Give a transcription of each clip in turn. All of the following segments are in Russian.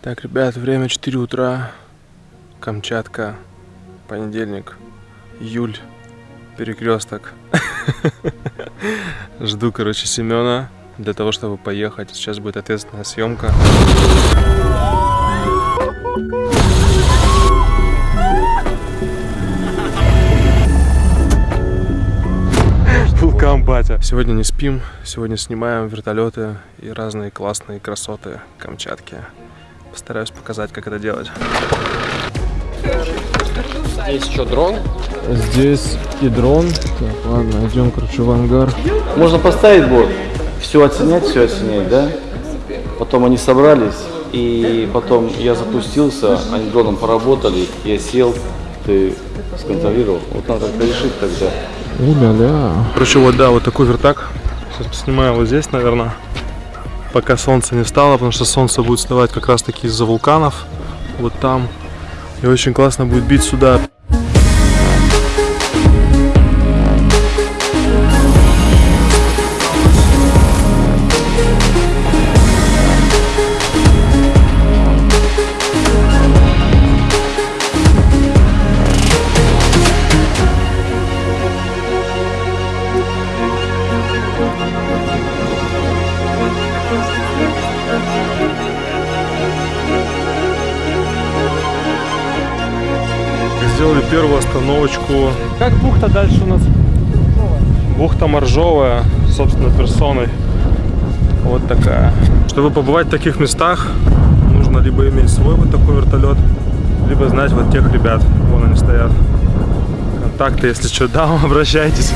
Так, ребят, время 4 утра. Камчатка. Понедельник. Июль. Перекресток. Жду, короче, Семена для того, чтобы поехать. Сейчас будет ответственная съемка. Вулкан батя. Сегодня не спим, сегодня снимаем вертолеты и разные классные красоты Камчатки. Постараюсь показать, как это делать. Здесь еще дрон. Здесь и дрон. Так, ладно, идем, короче, в ангар. Можно поставить борт, все оценять, все оценять, да? Потом они собрались, и потом я запустился, они дроном поработали, я сел, ты сконтролировал. Вот надо как-то решить тогда. Уля-ля. Короче, вот да, вот такой вертак. Сейчас поснимаю вот здесь, наверное. Пока солнце не встало, потому что солнце будет вставать как раз таки из-за вулканов. Вот там. И очень классно будет бить сюда. Сделали первую остановочку. Как бухта дальше у нас? Бухта Моржовая, собственно, персоной. Вот такая. Чтобы побывать в таких местах, нужно либо иметь свой вот такой вертолет, либо знать вот тех ребят. Вон они стоят. Контакты, если что, дам, обращайтесь.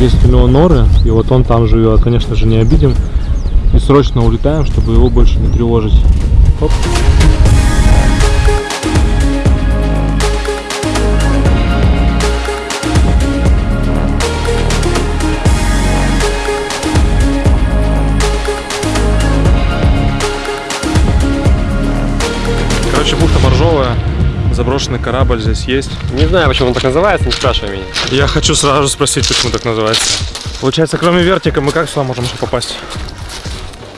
Есть у него норы, и вот он там живет. Конечно же, не обидим. И срочно улетаем, чтобы его больше не тревожить. Оп. Заброшенный корабль здесь есть. Не знаю, почему он так называется, не спрашивай меня. Я хочу сразу спросить, почему так называется. Получается, кроме вертика, мы как сюда можем еще попасть?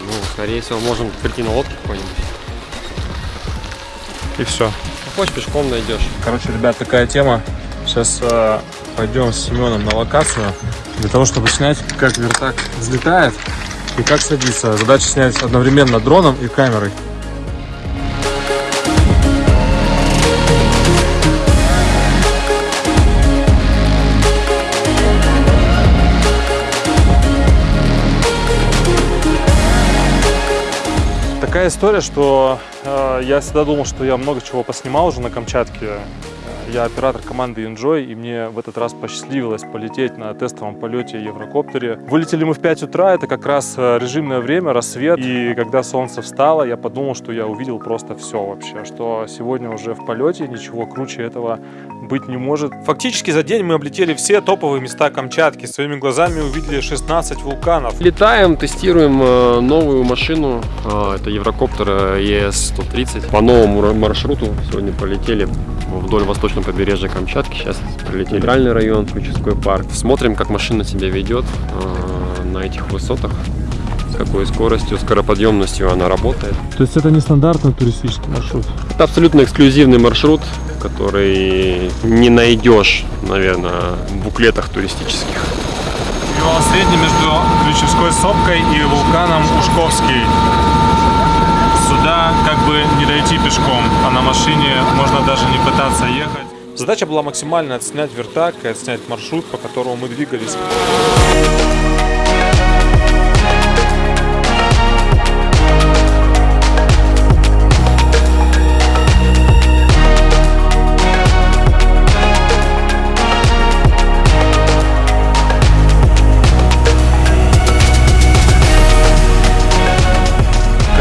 Ну, скорее всего, можем прийти на лодке какой-нибудь. И все. Хочешь, пешком найдешь. Короче, ребят, такая тема. Сейчас э, пойдем с Семеном на локацию для того, чтобы снять, как вертак взлетает и как садится. Задача снять одновременно дроном и камерой. Такая история, что э, я всегда думал, что я много чего поснимал уже на Камчатке. Э, Я оператор команды Enjoy, и мне в этот раз посчастливилось полететь на тестовом полете Еврокоптере. Вылетели мы в 5 утра, это как раз э, режимное время, рассвет. И когда солнце встало, я подумал, что я увидел просто все вообще, что сегодня уже в полете ничего круче этого быть не может. Фактически за день мы облетели все топовые места Камчатки, своими глазами увидели 16 вулканов. Летаем, тестируем э, новую машину. Э, это Еврокоптер ES-130. По новому маршруту сегодня полетели вдоль восточного побережья Камчатки. Сейчас прилетели в Центральный район, Крючевской парк. Смотрим, как машина себя ведет э, на этих высотах. С какой скоростью, скороподъемностью она работает. То есть это не стандартный туристический маршрут? Это абсолютно эксклюзивный маршрут, который не найдешь, наверное, в буклетах туристических. Перевал средний между Ключевской сопкой и вулканом Ушковский. Сюда как бы не дойти пешком, а на машине можно даже не пытаться ехать. Задача была максимально отснять вертак и отснять маршрут, по которому мы двигались.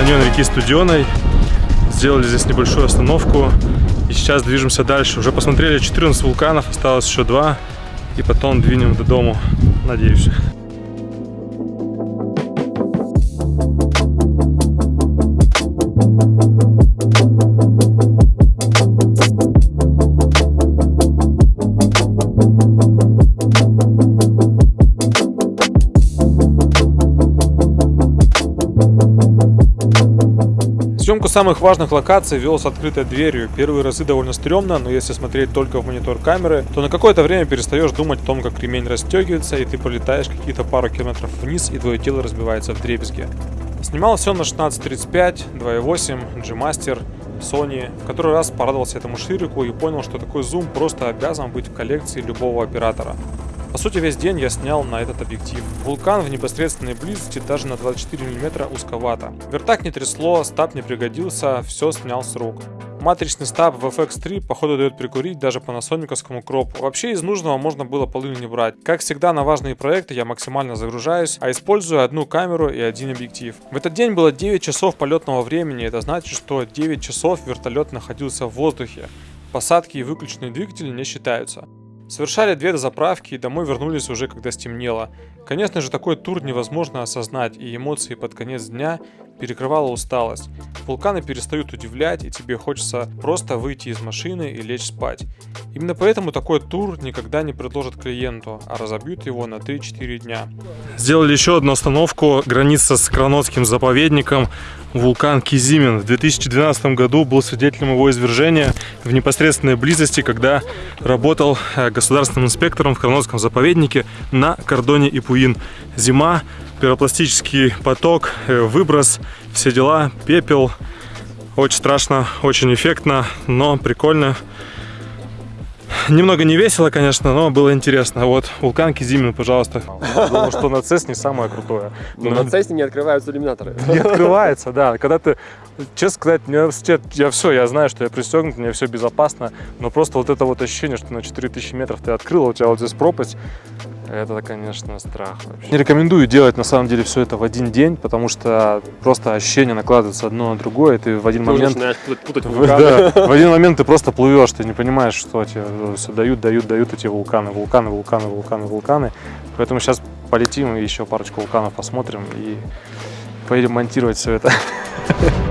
Каньон реки Студеной. Сделали здесь небольшую остановку. И сейчас движемся дальше. Уже посмотрели 14 вулканов, осталось еще два. И потом двинем до дому, надеюсь. Самых важных локаций вел с открытой дверью. Первые разы довольно стрёмно, но если смотреть только в монитор камеры, то на какое-то время перестаешь думать о том, как ремень расстегивается, и ты полетаешь какие-то пару километров вниз, и твое тело разбивается в дребезги. Снимал все на 1635, 2.8, G-Master, Sony. В который раз порадовался этому ширику и понял, что такой зум просто обязан быть в коллекции любого оператора. По сути, весь день я снял на этот объектив. Вулкан в непосредственной близости даже на 24 мм узковато. Вертак не трясло, стаб не пригодился, все снял с рук. Матричный стаб в FX3 походу дает прикурить даже по насониковскому кропу. Вообще из нужного можно было половину не брать. Как всегда на важные проекты я максимально загружаюсь, а использую одну камеру и один объектив. В этот день было 9 часов полетного времени, это значит, что 9 часов вертолет находился в воздухе. Посадки и выключенные двигатели не считаются. Совершали две заправки и домой вернулись уже когда стемнело. Конечно же, такой тур невозможно осознать, и эмоции под конец дня перекрывала усталость. Вулканы перестают удивлять, и тебе хочется просто выйти из машины и лечь спать. Именно поэтому такой тур никогда не предложат клиенту, а разобьют его на 3-4 дня. Сделали еще одну остановку, граница с Кранотским заповедником, вулкан Кизимин. В 2012 году был свидетелем его извержения в непосредственной близости, когда работал э, государственным инспектором в Кранотском заповеднике на кордоне Ипуин. Зима, пиропластический поток, э, выброс, все дела, пепел. Очень страшно, очень эффектно, но прикольно. Немного не весело, конечно, но было интересно. Вот, вулкан Кизимин, пожалуйста. Думал, что на Цесне самое крутое. Но на Цесне не открываются иллюминаторы. Не открывается, да. Когда ты, честно сказать, университет, я все, я знаю, что я пристегнут, мне все безопасно, но просто вот это вот ощущение, что на 4000 метров ты открыл, а у тебя вот здесь пропасть, это, конечно, страх вообще. Не рекомендую делать, на самом деле, все это в один день, потому что просто ощущения накладываются одно на другое, и ты в один Ты момент... начинаешь путать, вулканы. да, в один момент ты просто плывешь, ты не понимаешь, что тебе все дают, дают, дают эти вулканы, вулканы, вулканы, вулканы, вулканы. Поэтому сейчас полетим и еще парочку вулканов посмотрим и поедем монтировать все это.